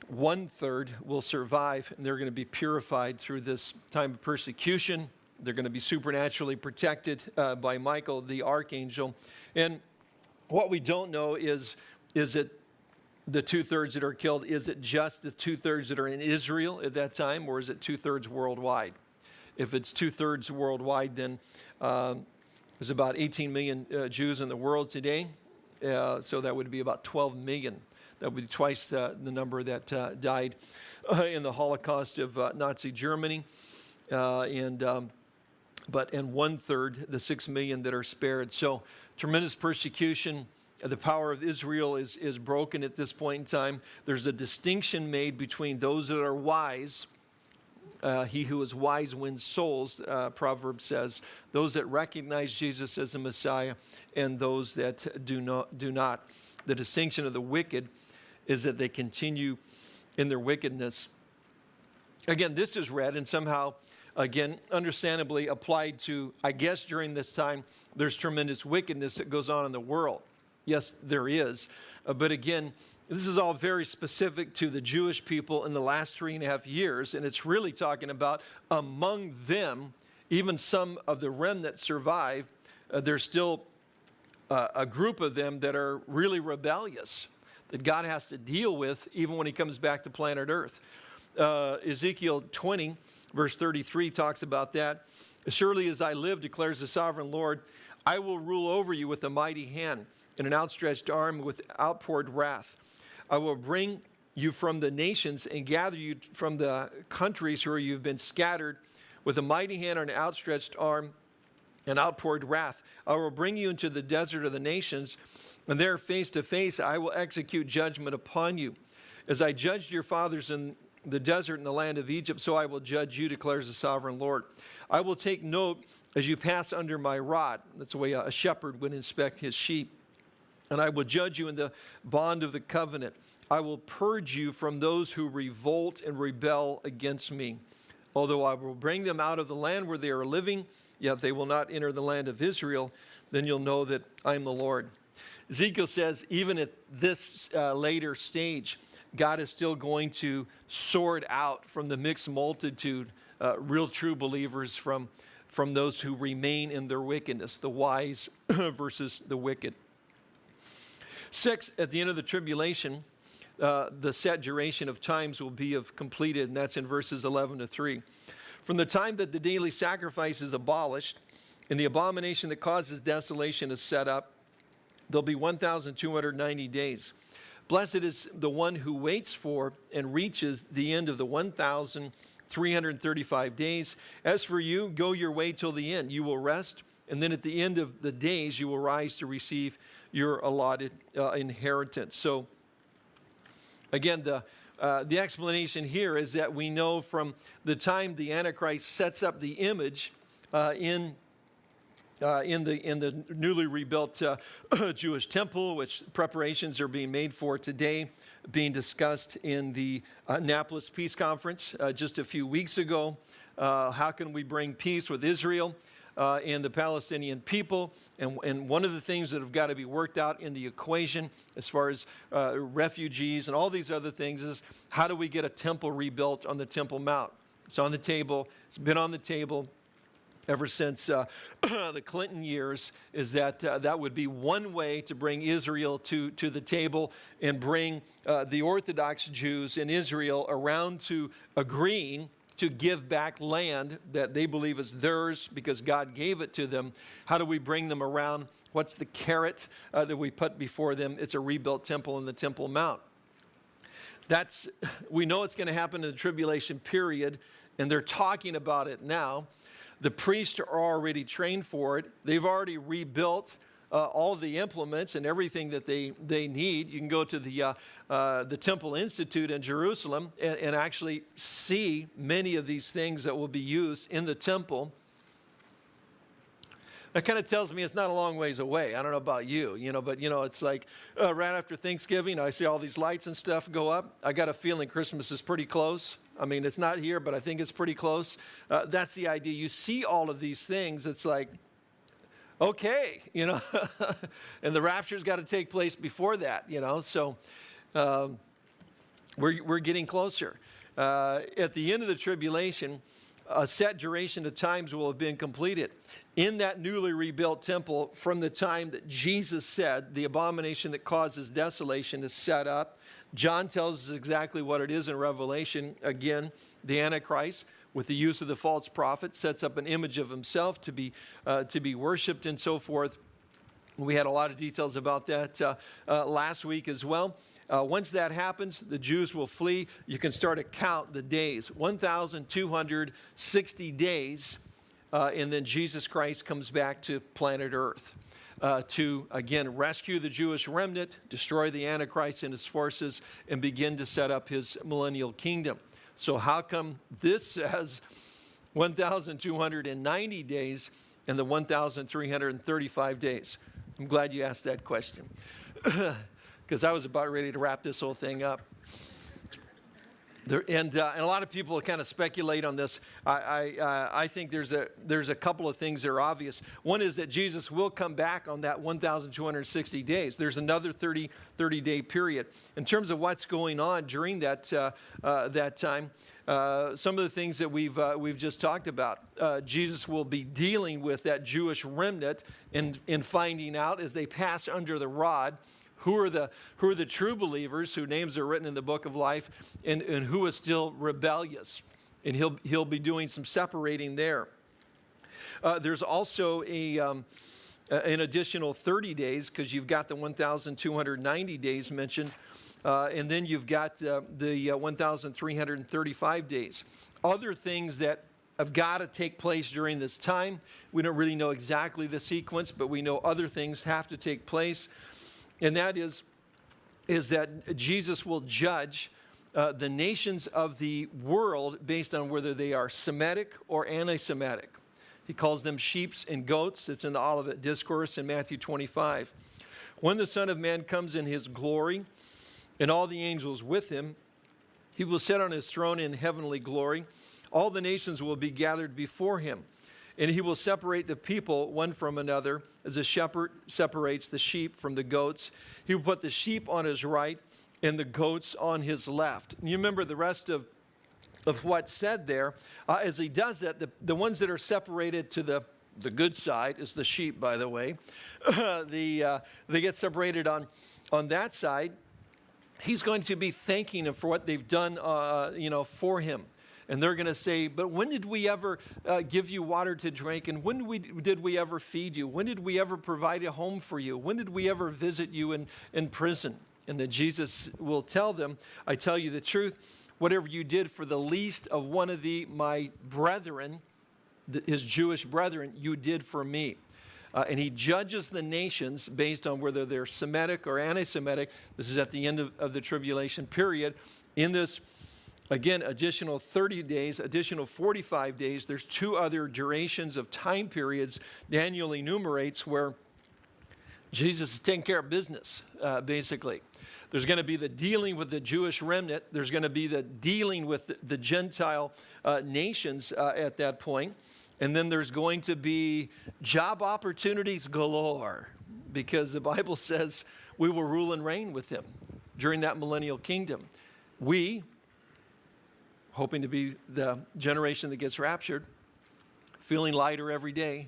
One third will survive, and they're going to be purified through this time of persecution. They're going to be supernaturally protected uh, by Michael, the archangel. And what we don't know is, is it the two thirds that are killed, is it just the two thirds that are in Israel at that time, or is it two thirds worldwide? If it's two thirds worldwide, then um, there's about 18 million uh, Jews in the world today, uh, so that would be about 12 million. That would be twice uh, the number that uh, died uh, in the Holocaust of uh, Nazi Germany, and um, but and one third the six million that are spared. So tremendous persecution. The power of Israel is, is broken at this point in time. There's a distinction made between those that are wise uh, he who is wise wins souls, uh, Proverbs says. Those that recognize Jesus as the Messiah and those that do not, do not. The distinction of the wicked is that they continue in their wickedness. Again, this is read and somehow, again, understandably applied to, I guess during this time, there's tremendous wickedness that goes on in the world. Yes, there is. Uh, but again, this is all very specific to the Jewish people in the last three and a half years, and it's really talking about among them, even some of the remnant survive, uh, there's still uh, a group of them that are really rebellious that God has to deal with even when he comes back to planet Earth. Uh, Ezekiel 20, verse 33 talks about that. Surely as I live, declares the sovereign Lord, I will rule over you with a mighty hand and an outstretched arm with outpoured wrath. I will bring you from the nations and gather you from the countries where you've been scattered with a mighty hand and an outstretched arm and outpoured wrath. I will bring you into the desert of the nations, and there face to face I will execute judgment upon you. As I judged your fathers in the desert in the land of Egypt, so I will judge you, declares the sovereign Lord. I will take note as you pass under my rod. That's the way a shepherd would inspect his sheep and I will judge you in the bond of the covenant. I will purge you from those who revolt and rebel against me. Although I will bring them out of the land where they are living, yet they will not enter the land of Israel, then you'll know that I am the Lord. Ezekiel says, even at this uh, later stage, God is still going to sort out from the mixed multitude uh, real true believers from, from those who remain in their wickedness, the wise versus the wicked. Six, at the end of the tribulation, uh, the set duration of times will be of completed, and that's in verses 11 to 3. From the time that the daily sacrifice is abolished and the abomination that causes desolation is set up, there'll be 1,290 days. Blessed is the one who waits for and reaches the end of the 1,335 days. As for you, go your way till the end. You will rest, and then at the end of the days, you will rise to receive your allotted uh, inheritance. So, again, the, uh, the explanation here is that we know from the time the Antichrist sets up the image uh, in uh, in, the, in the newly rebuilt uh, Jewish temple, which preparations are being made for today, being discussed in the Annapolis Peace Conference uh, just a few weeks ago. Uh, how can we bring peace with Israel? Uh, and the Palestinian people. And, and one of the things that have got to be worked out in the equation as far as uh, refugees and all these other things is how do we get a temple rebuilt on the Temple Mount? It's on the table. It's been on the table ever since uh, the Clinton years is that uh, that would be one way to bring Israel to, to the table and bring uh, the Orthodox Jews in Israel around to agreeing to give back land that they believe is theirs because God gave it to them. How do we bring them around? What's the carrot uh, that we put before them? It's a rebuilt temple in the Temple Mount. That's, we know it's going to happen in the tribulation period, and they're talking about it now. The priests are already trained for it. They've already rebuilt uh, all the implements and everything that they, they need. You can go to the, uh, uh, the Temple Institute in Jerusalem and, and actually see many of these things that will be used in the temple. That kind of tells me it's not a long ways away. I don't know about you, you know, but you know, it's like uh, right after Thanksgiving, I see all these lights and stuff go up. I got a feeling Christmas is pretty close. I mean, it's not here, but I think it's pretty close. Uh, that's the idea. You see all of these things, it's like, okay, you know, and the rapture's got to take place before that, you know, so um, we're, we're getting closer. Uh, at the end of the tribulation, a set duration of times will have been completed. In that newly rebuilt temple, from the time that Jesus said the abomination that causes desolation is set up, John tells us exactly what it is in Revelation. Again, the Antichrist, with the use of the false prophet, sets up an image of himself to be, uh, to be worshiped and so forth. We had a lot of details about that uh, uh, last week as well. Uh, once that happens, the Jews will flee. You can start to count the days 1,260 days, uh, and then Jesus Christ comes back to planet Earth uh, to, again, rescue the Jewish remnant, destroy the Antichrist and his forces, and begin to set up his millennial kingdom. So, how come this says 1,290 days and the 1,335 days? I'm glad you asked that question because I was about ready to wrap this whole thing up. There, and, uh, and a lot of people kind of speculate on this. I, I, uh, I think there's a, there's a couple of things that are obvious. One is that Jesus will come back on that 1,260 days. There's another 30, 30 day period. In terms of what's going on during that, uh, uh that time, uh, some of the things that we've, uh, we've just talked about. Jesus will be dealing with that Jewish remnant and, and finding out as they pass under the rod who are the, who are the true believers whose names are written in the book of life and, and who is still rebellious. And he'll, he'll be doing some separating there. Uh, there's also a, um, an additional 30 days because you've got the 1,290 days mentioned. Uh, and then you've got uh, the uh, 1,335 days. Other things that have got to take place during this time. We don't really know exactly the sequence, but we know other things have to take place and that is, is that Jesus will judge uh, the nations of the world based on whether they are Semitic or anti Semitic. He calls them sheeps and goats. It's in the Olivet Discourse in Matthew 25. When the Son of Man comes in his glory and all the angels with him, he will sit on his throne in heavenly glory. All the nations will be gathered before him. And he will separate the people one from another, as a shepherd separates the sheep from the goats. He will put the sheep on his right and the goats on his left. And you remember the rest of, of what's said there. Uh, as he does that, the, the ones that are separated to the the good side is the sheep, by the way. the, uh, they get separated on, on that side. He's going to be thanking them for what they've done, uh, you know, for him and they're going to say, But when did we ever uh, give you water to drink? And when we, did we ever feed you? When did we ever provide a home for you? When did we ever visit you in, in prison? And then Jesus will tell them, I tell you the truth, whatever you did for the least of one of the my brethren, his Jewish brethren, you did for me. Uh, and he judges the nations based on whether they're Semitic or anti Semitic. This is at the end of, of the tribulation period. In this Again, additional 30 days, additional 45 days. There's two other durations of time periods Daniel enumerates where Jesus is taking care of business, uh, basically. There's going to be the dealing with the Jewish remnant. There's going to be the dealing with the, the Gentile uh, nations uh, at that point. And then there's going to be job opportunities galore because the Bible says we will rule and reign with him during that millennial kingdom. We, hoping to be the generation that gets raptured, feeling lighter every day,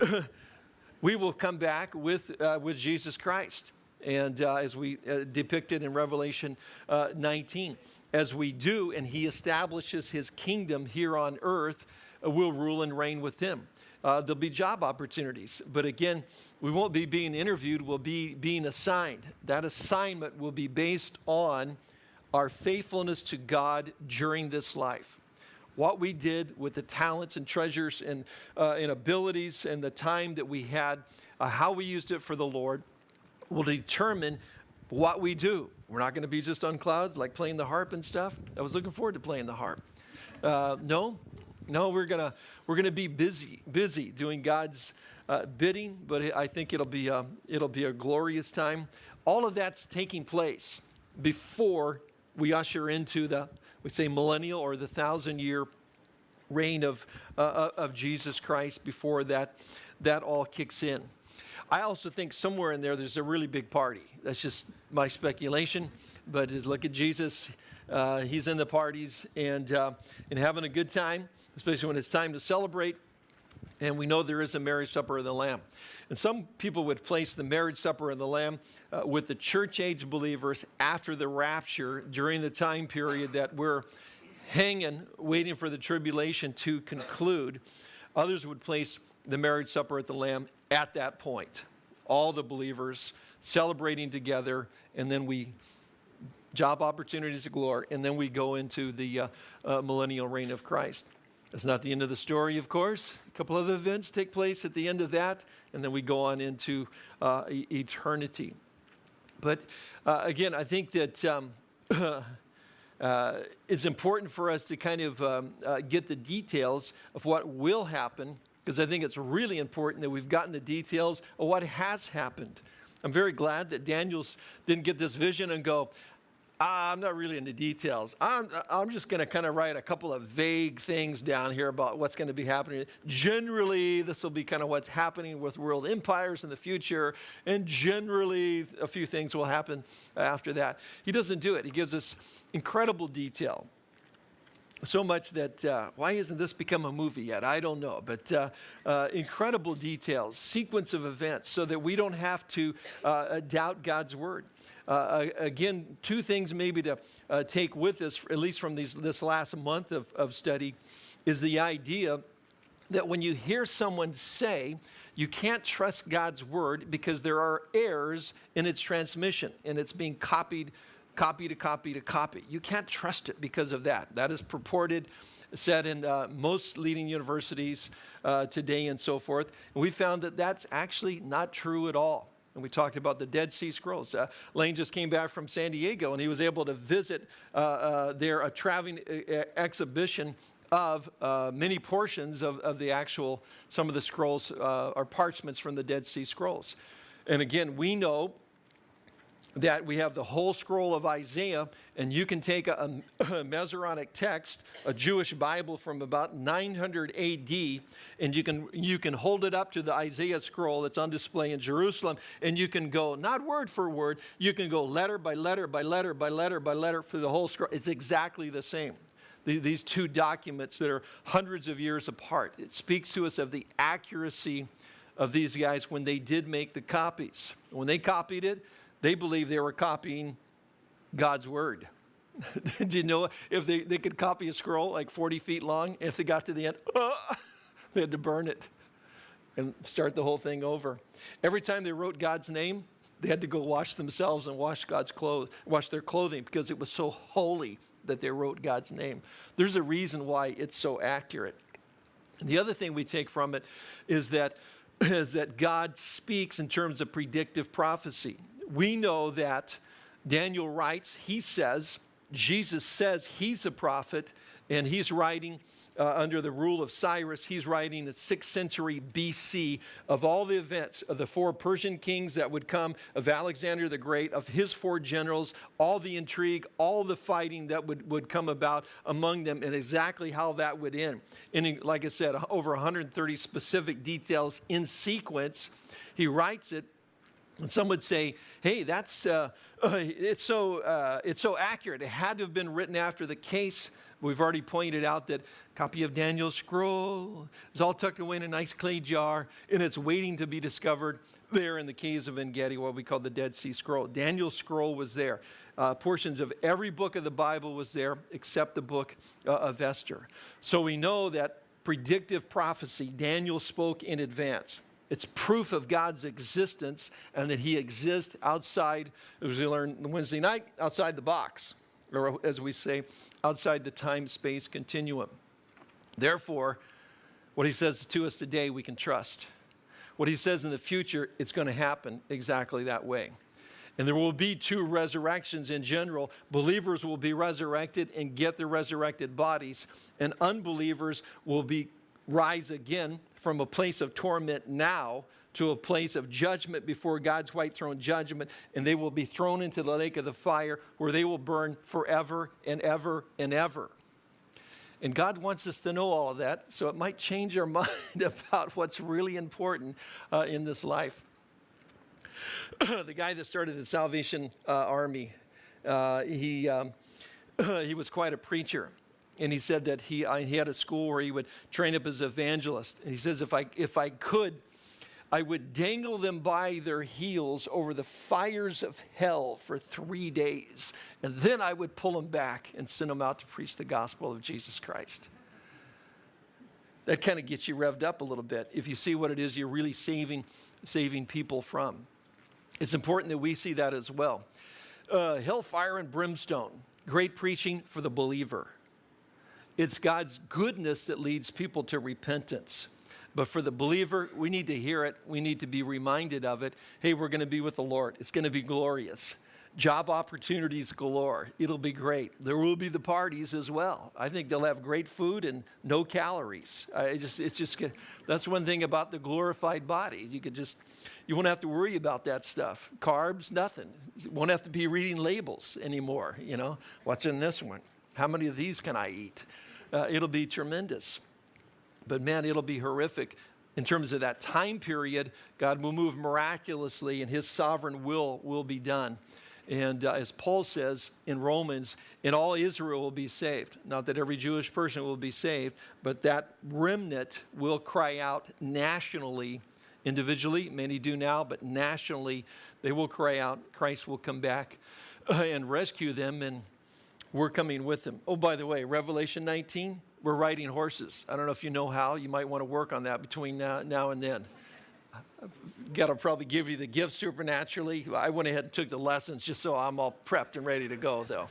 we will come back with, uh, with Jesus Christ. And uh, as we uh, depicted in Revelation uh, 19, as we do, and he establishes his kingdom here on earth, uh, we'll rule and reign with him. Uh, there'll be job opportunities. But again, we won't be being interviewed, we'll be being assigned. That assignment will be based on our faithfulness to God during this life. What we did with the talents and treasures and, uh, and abilities and the time that we had, uh, how we used it for the Lord, will determine what we do. We're not going to be just on clouds like playing the harp and stuff. I was looking forward to playing the harp. Uh, no, no, we're gonna we're gonna be busy, busy doing God's uh, bidding. But I think it'll be a, it'll be a glorious time. All of that's taking place before we usher into the we say millennial or the thousand year reign of uh, uh of Jesus Christ. Before that that all kicks in. I also think somewhere in there there's a really big party. That's just my speculation. But just look at Jesus. Uh, he's in the parties and, uh, and having a good time, especially when it's time to celebrate. And we know there is a marriage supper of the Lamb. And some people would place the marriage supper of the Lamb uh, with the church age believers after the rapture during the time period that we're hanging, waiting for the tribulation to conclude. Others would place the marriage supper at the Lamb at that point. All the believers celebrating together, and then we job opportunities of glory, and then we go into the uh, uh, millennial reign of Christ. That's not the end of the story, of course. A couple other events take place at the end of that, and then we go on into uh, eternity. But uh, again, I think that um, uh, it's important for us to kind of um, uh, get the details of what will happen, because I think it's really important that we've gotten the details of what has happened. I'm very glad that Daniel's didn't get this vision and go, Ah, I'm not really into details. I'm, I'm just going to kind of write a couple of vague things down here about what's going to be happening. Generally, this will be kind of what's happening with world empires in the future, and generally, a few things will happen after that. He doesn't do it. He gives us incredible detail. So much that, uh, why hasn't this become a movie yet? I don't know. But uh, uh, incredible details, sequence of events, so that we don't have to uh, doubt God's word. Uh, again, two things maybe to uh, take with us, at least from these, this last month of, of study, is the idea that when you hear someone say, you can't trust God's word because there are errors in its transmission and it's being copied, copy to copy to copy. You can't trust it because of that. That is purported, said in uh, most leading universities uh, today and so forth. And we found that that's actually not true at all. And we talked about the Dead Sea Scrolls. Uh, Lane just came back from San Diego and he was able to visit uh, uh, there a traveling uh, exhibition of many portions of, of the actual, some of the scrolls or parchments from the Dead Sea Scrolls. And again, we know that we have the whole scroll of Isaiah, and you can take a, a, text, a Jewish Bible from about 900 AD, and you can, you can hold it up to the Isaiah scroll that's on display in Jerusalem, and you can go, not word for word, you can go letter by letter by letter by letter by letter for the whole scroll. It's exactly the same. these two documents that are hundreds of years apart. It speaks to us of the accuracy of these guys when they did make the copies. When they copied it, they believed they were copying God's word. Did you know if they, they could copy a scroll like 40 feet long, if they got to the end, they had to burn it and start the whole thing over. Every time they wrote God's name, they had to go wash themselves and wash God's clothes, wash their clothing because it was so holy that they wrote God's name. There's a reason why it's so accurate. And the other thing we take from it is that, is that God speaks in terms of predictive prophecy we know that Daniel writes, he says, Jesus says he's a prophet, and he's writing uh, under the rule of Cyrus. He's writing the 6th century BC of all the events of the four Persian kings that would come, of Alexander the Great, of his four generals, all the intrigue, all the fighting that would, would come about among them, and exactly how that would end. And like I said, over 130 specific details in sequence. He writes it and some would say, hey, that's, uh, it's, so, uh, it's so accurate. It had to have been written after the case We've already pointed out that copy of Daniel's scroll is all tucked away in a nice clay jar, and it's waiting to be discovered there in the caves of En-Gedi, what we call the Dead Sea Scroll. Daniel's scroll was there. Uh, portions of every book of the Bible was there, except the book uh, of Esther. So we know that predictive prophecy, Daniel spoke in advance. It's proof of God's existence and that he exists outside, as we learned Wednesday night, outside the box or as we say, outside the time space continuum. Therefore, what he says to us today, we can trust. What he says in the future, it's going to happen exactly that way. And there will be two resurrections in general. Believers will be resurrected and get their resurrected bodies, and unbelievers will be rise again from a place of torment now to a place of judgment before God's white throne judgment, and they will be thrown into the lake of the fire where they will burn forever and ever and ever. And God wants us to know all of that, so it might change our mind about what's really important uh, in this life. the guy that started the Salvation uh, Army, uh, he, um, he was quite a preacher. And he said that he, he had a school where he would train up as an evangelist. And he says, if I, if I could I would dangle them by their heels over the fires of hell for three days, and then I would pull them back and send them out to preach the gospel of Jesus Christ. That kind of gets you revved up a little bit if you see what it is you're really saving, saving people from. It's important that we see that as well. Uh, hellfire and brimstone, great preaching for the believer. It's God's goodness that leads people to repentance. But for the believer, we need to hear it. We need to be reminded of it. Hey, we're going to be with the Lord. It's going to be glorious. Job opportunities galore. It'll be great. There will be the parties as well. I think they'll have great food and no calories. I just, it's just, that's one thing about the glorified body. You could just, you won't have to worry about that stuff. Carbs, nothing. You won't have to be reading labels anymore. You know, what's in this one? How many of these can I eat? Uh, it'll be tremendous. But man, it'll be horrific in terms of that time period. God will move miraculously and his sovereign will will be done. And uh, as Paul says in Romans, and all Israel will be saved. Not that every Jewish person will be saved, but that remnant will cry out nationally, individually, many do now, but nationally, they will cry out. Christ will come back uh, and rescue them, and we're coming with them. Oh, by the way, Revelation 19, we're riding horses. I don't know if you know how. You might want to work on that between now, now and then. Got to probably give you the gift supernaturally. I went ahead and took the lessons just so I'm all prepped and ready to go, though.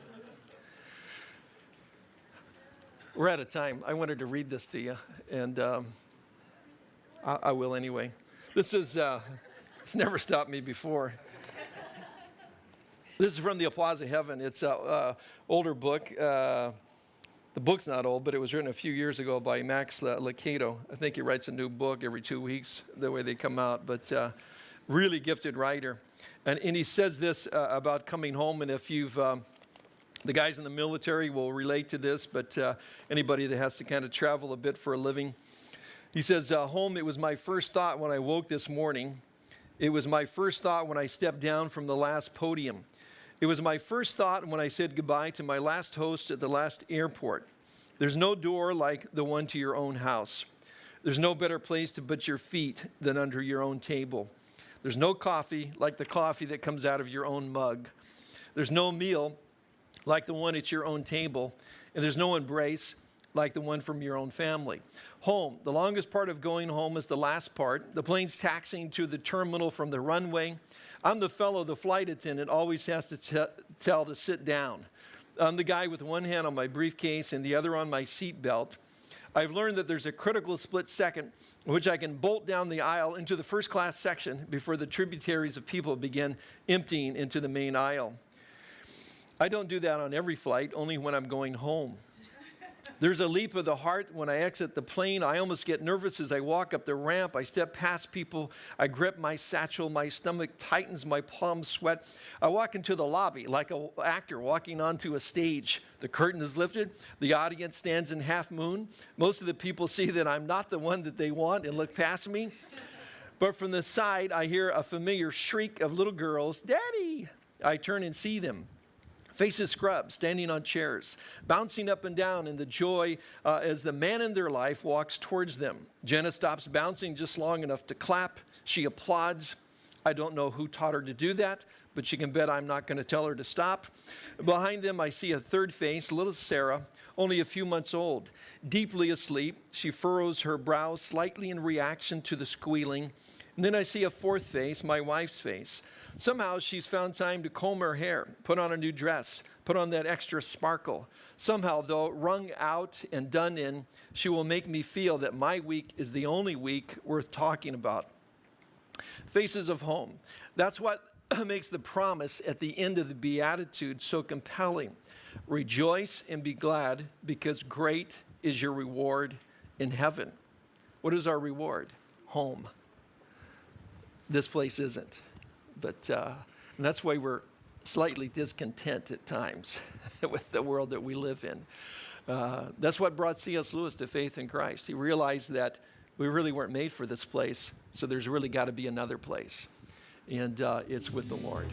We're out of time. I wanted to read this to you, and um, I, I, will anyway. This is, uh, it's never stopped me before. This is from the Applause of Heaven. It's an uh, older book. Uh, the book's not old, but it was written a few years ago by Max Lucado. I think he writes a new book every two weeks, the way they come out, but uh, really gifted writer. And, and he says this uh, about coming home, and if you've, um, the guys in the military will relate to this, but uh, anybody that has to kind of travel a bit for a living. He says, uh, Home, it was my first thought when I woke this morning. It was my first thought when I stepped down from the last podium. It was my first thought when I said goodbye to my last host at the last airport. There's no door like the one to your own house. There's no better place to put your feet than under your own table. There's no coffee like the coffee that comes out of your own mug. There's no meal like the one at your own table. And there's no embrace like the one from your own family. Home, the longest part of going home is the last part. The plane's taxiing to the terminal from the runway. I'm the fellow the flight attendant always has to tell to sit down. I'm the guy with one hand on my briefcase and the other on my seat belt. I've learned that there's a critical split second which I can bolt down the aisle into the first class section before the tributaries of people begin emptying into the main aisle. I don't do that on every flight, only when I'm going home. There's a leap of the heart when I exit the plane. I almost get nervous as I walk up the ramp. I step past people. I grip my satchel. My stomach tightens. My palms sweat. I walk into the lobby like an actor walking onto a stage. The curtain is lifted. The audience stands in half moon. Most of the people see that I'm not the one that they want and look past me. But from the side, I hear a familiar shriek of little girls, Daddy! I turn and see them faces scrubbed, standing on chairs, bouncing up and down in the joy uh, as the man in their life walks towards them. Jenna stops bouncing just long enough to clap. She applauds. I don't know who taught her to do that, but she can bet I'm not going to tell her to stop. Behind them, I see a third face, little Sarah, only a few months old. Deeply asleep, she furrows her brow slightly in reaction to the squealing. And then I see a fourth face, my wife's face. Somehow she's found time to comb her hair, put on a new dress, put on that extra sparkle. Somehow, though, wrung out and done in, she will make me feel that my week is the only week worth talking about. Faces of home. That's what makes the promise at the end of the Beatitude so compelling. Rejoice and be glad because great is your reward in heaven. What is our reward? Home. This place isn't. But uh, that's why we're slightly discontent at times with the world that we live in. Uh, that's what brought C.S. Lewis to faith in Christ. He realized that we really weren't made for this place, so there's really got to be another place. And uh, it's with the Lord.